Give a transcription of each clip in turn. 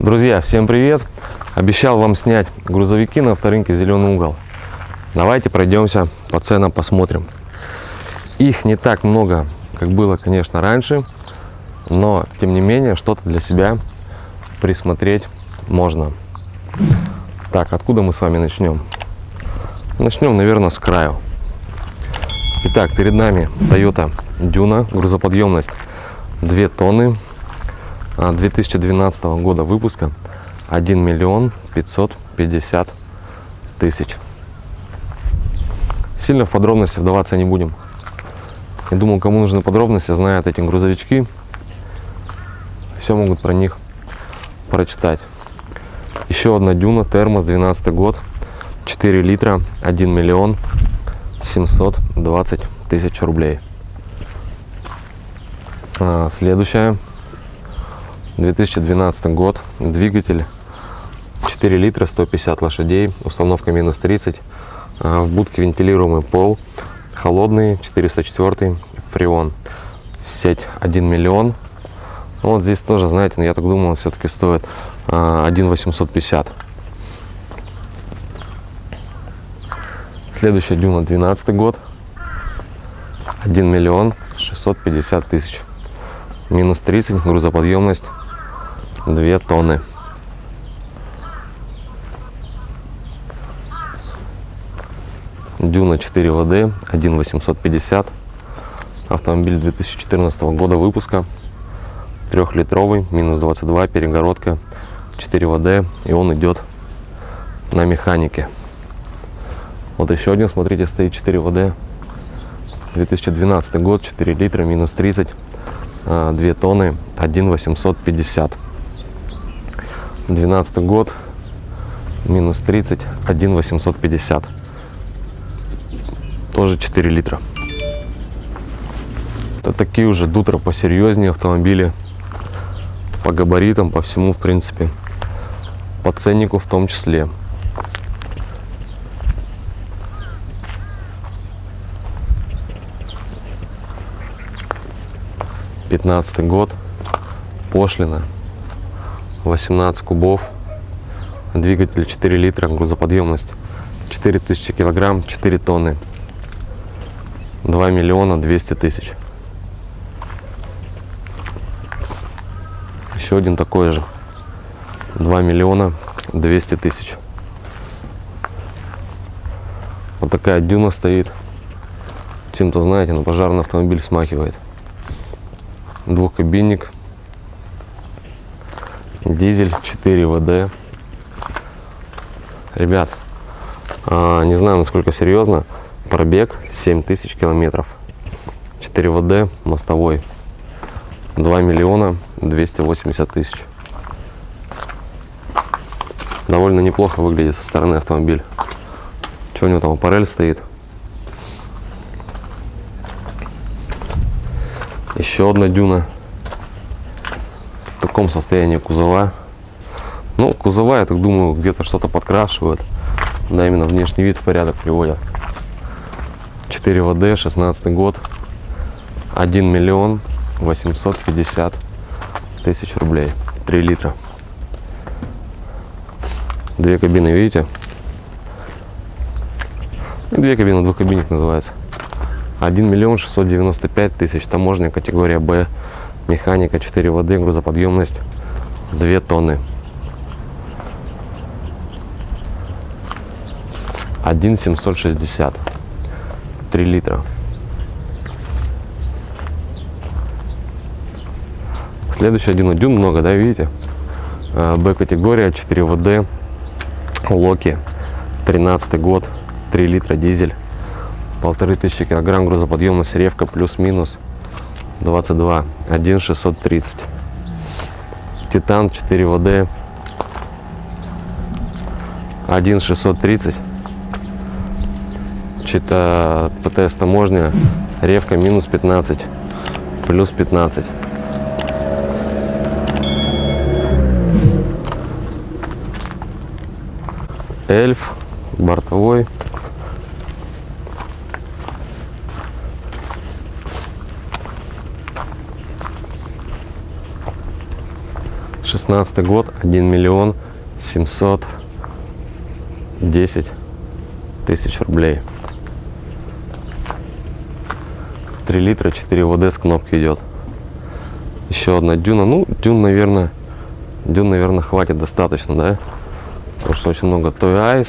Друзья, всем привет! Обещал вам снять грузовики на авторынке «Зеленый угол». Давайте пройдемся по ценам, посмотрим. Их не так много, как было, конечно, раньше, но, тем не менее, что-то для себя присмотреть можно. Так, откуда мы с вами начнем? Начнем, наверное, с краю. Итак, перед нами Toyota Duna, грузоподъемность 2 тонны, 2012 года выпуска 1 миллион 550 тысяч. Сильно в подробности вдаваться не будем. Я думаю, кому нужны подробности, знают эти грузовички. Все могут про них прочитать. Еще одна дюна, термос, 12 год, 4 литра, 1 миллион 720 тысяч рублей. А, следующая 2012 год, двигатель 4 литра, 150 лошадей, установка минус 30, а, в будке вентилируемый пол, холодный, 404, фреон, сеть 1 миллион. Ну, вот здесь тоже, знаете, ну, я так думаю, все-таки стоит 1 850. Следующая дюна 12 год, 1 миллион 650 тысяч, минус 30, грузоподъемность 2 тонны. Дюна 4 ВД, 1 850. Автомобиль 2014 года выпуска. Трехлитровый, минус 22, перегородка, 4 ВД. И он идет на механике. Вот еще один, смотрите, стоит 4 ВД. 2012 год, 4 литра, минус 30, 2 тонны, 1 850. 12 год, минус 30, 1 850. Тоже 4 литра. Это такие уже дутра посерьезнее автомобили. По габаритам, по всему, в принципе. По ценнику в том числе. Пятнадцатый год. Пошлина 18 кубов, двигатель 4 литра, грузоподъемность 4000 килограмм, 4 тонны, 2 миллиона 200 тысяч. Еще один такой же, 2 миллиона 200 тысяч. Вот такая дюна стоит. Чем-то, знаете, на пожарный автомобиль смахивает. Двухкабинник дизель 4 ВД. Ребят, а, не знаю, насколько серьезно, пробег 7000 километров. 4 ВД, мостовой, 2 миллиона 280 тысяч. Довольно неплохо выглядит со стороны автомобиль. Что у него там, аппарель стоит? Еще одна дюна таком состоянии кузова. Ну, кузова, я так думаю, где-то что-то подкрашивают. Да, именно внешний вид в порядок приводят. 4 ВД, 16 год. 1 миллион 850 тысяч рублей. 3 литра. Две кабины, видите? Две кабины, двухкабинник называется. 1 миллион 695 тысяч. Таможня категория Б механика 4 воды, грузоподъемность 2 тонны. 1,760. 3 литра. Следующий один дюн много, да, видите? А, Б-категория, 4 ВД, Локи, 13 год, 3 литра дизель, полторы тысячи килограмм грузоподъемность, ревка плюс-минус 22 1 630 титан 4 вд. 1 630 что-то птс таможня. Ревка минус 15 плюс 15 эльф бортовой 16 16 год, 1 миллион 710 тысяч рублей. 3 литра, 4 ВД с кнопки идет. Еще одна дюна. Ну, дюн, наверное, дюн, наверное, хватит достаточно, да? Потому что очень много Toy Eyes.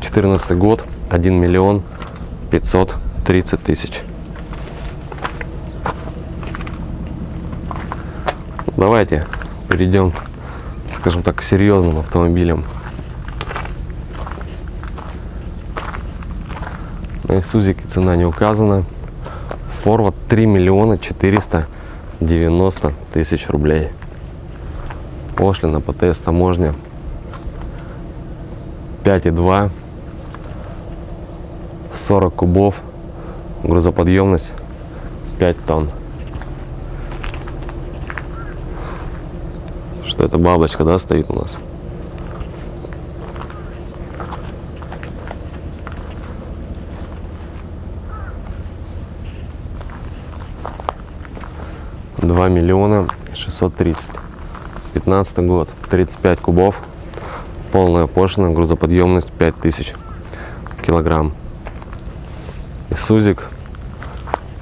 14 год, 1 миллион 530 тысяч. Давайте перейдем, скажем так, к серьезным автомобилям. На Исузике цена не указана. Форвард 3 миллиона 490 тысяч рублей. Пошлина ПТС таможня 5,2 40 кубов грузоподъемность 5 тонн это бабочка да стоит у нас Два миллиона шестьсот тридцать. Пятнадцатый год. Тридцать пять кубов. Полная пошлина. Грузоподъемность пять тысяч килограмм. Исузик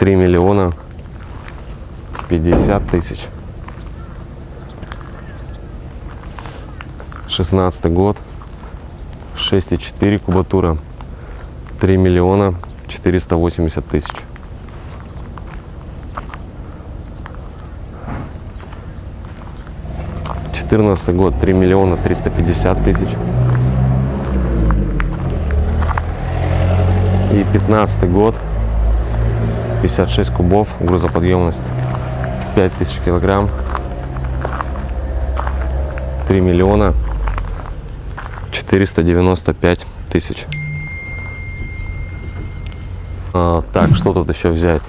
3 миллиона 50 тысяч. 16 год. 6,4 кубатура. 3 миллиона 480 тысяч. Четырнадцатый год. 3 миллиона 350 тысяч. И 15 год. 56 кубов, грузоподъемность. 5000 килограмм, 3 миллиона 495 тысяч. А, так, что тут еще взять?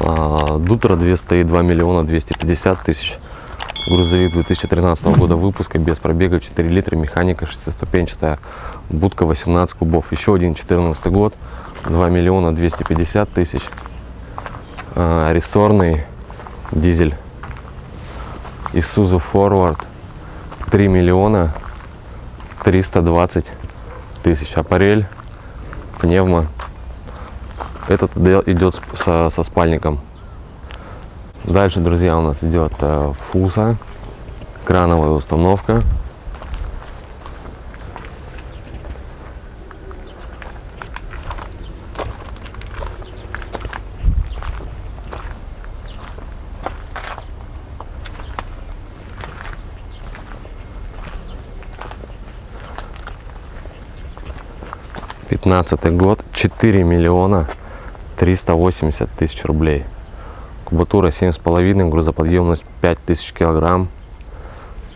А, Дутра 202 миллиона 250 тысяч. Грузовик 2013 года выпуска, без пробега, 4 литра, механика шестиступенчатая, будка 18 кубов. Еще один 14 год, 2 миллиона 250 тысяч. А, рессорный дизель Isuzu Forward 3 миллиона 320 тысяч. Аппарель, пневмо. Этот идет со, со спальником. Дальше, друзья, у нас идет э, фуса, крановая установка. Пятнадцатый год, 4 миллиона 380 тысяч рублей. Кубатура 7,5, грузоподъемность 5000 килограмм.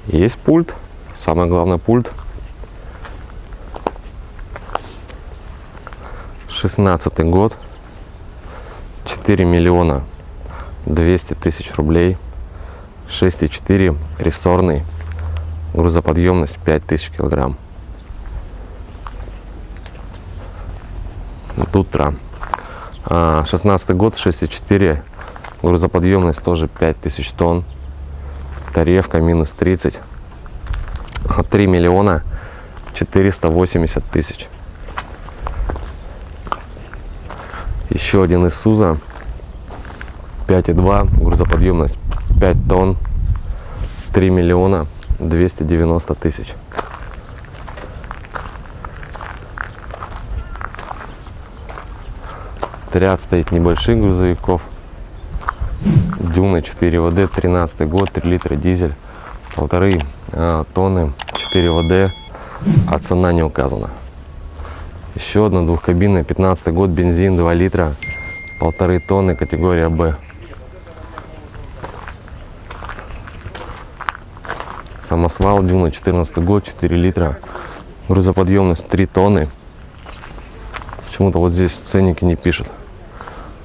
Есть пульт, самое главное пульт. 16 год, 4 миллиона 200 тысяч рублей, 6,4 рессорный, грузоподъемность 5000 килограмм. Тутра. 16 год, 6,4 Грузоподъемность тоже 5000 тонн. Таревка минус 30. 3 миллиона 480 тысяч. Еще один из Суза. 5,2. Грузоподъемность 5 тонн. 3 миллиона 290 тысяч. Ряд стоит небольших грузовиков. Дюна 4 ВД, 13 год, 3 литра дизель, полторы а, тонны, 4 ВД, а цена не указана. Еще одна двухкабинная, 15 год, бензин 2 литра, полторы тонны, категория Б. Самосвал Дюна, 14 год, 4 литра, грузоподъемность 3 тонны. Почему-то вот здесь ценники не пишут.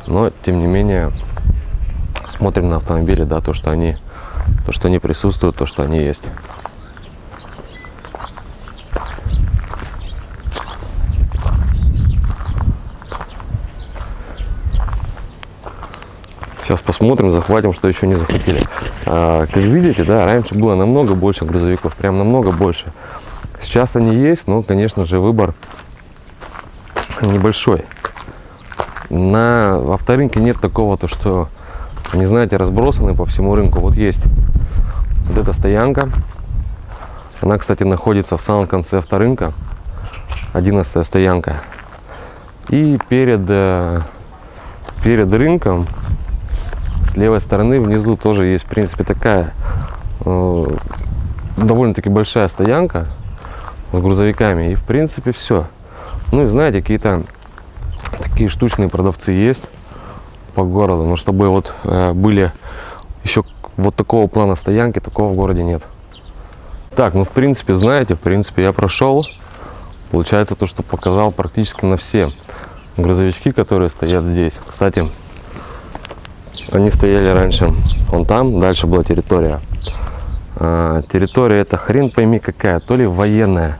Но, тем не менее, смотрим на автомобили, да, то, что они, то, что они присутствуют, то, что они есть. Сейчас посмотрим, захватим, что еще не захватили. А, как видите, да, раньше было намного больше грузовиков, прям намного больше. Сейчас они есть, но, конечно же, выбор небольшой. На авторынке нет такого, то что, не знаете, разбросаны по всему рынку. Вот есть вот эта стоянка. Она, кстати, находится в самом конце авторынка. 11 стоянка. И перед, э, перед рынком с левой стороны внизу тоже есть, в принципе, такая э, довольно-таки большая стоянка с грузовиками. И, в принципе, все. Ну и знаете, какие-то такие штучные продавцы есть по городу. Но чтобы вот э, были еще вот такого плана стоянки, такого в городе нет. Так, ну в принципе, знаете, в принципе, я прошел. Получается то, что показал практически на все грузовички, которые стоят здесь. Кстати, они стояли раньше вон там, дальше была территория. А, территория это хрен пойми какая, то ли военная,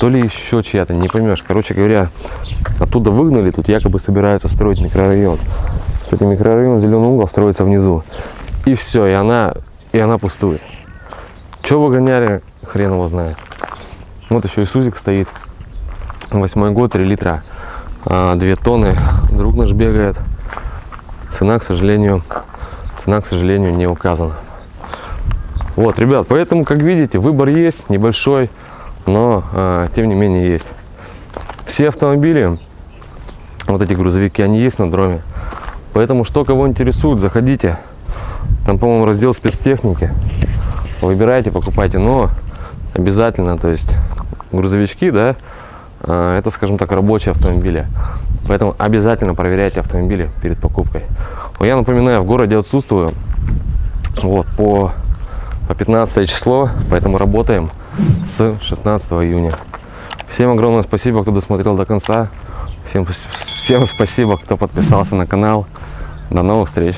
то ли еще чья-то, не поймешь. Короче говоря, оттуда выгнали, тут якобы собираются строить микрорайон. Кстати, микрорайон Зеленый угол строится внизу. И все, и она, и она пустует. Че выгоняли, хрен его знает. Вот еще и Сузик стоит. Восьмой год, 3 литра, а, 2 тонны. Друг наш бегает. Цена, к сожалению, цена, к сожалению, не указана. Вот, ребят, поэтому, как видите, выбор есть, небольшой, но, а, тем не менее, есть. Все автомобили, вот эти грузовики, они есть на дроме. Поэтому, что кого интересует, заходите. Там, по-моему, раздел спецтехники. Выбирайте, покупайте, но обязательно, то есть грузовички, да, а, это, скажем так, рабочие автомобили. Поэтому обязательно проверяйте автомобили перед покупкой. Я напоминаю, в городе отсутствую вот, по, по 15 число, поэтому работаем с 16 июня. Всем огромное спасибо, кто досмотрел до конца. Всем, всем спасибо, кто подписался на канал. До новых встреч!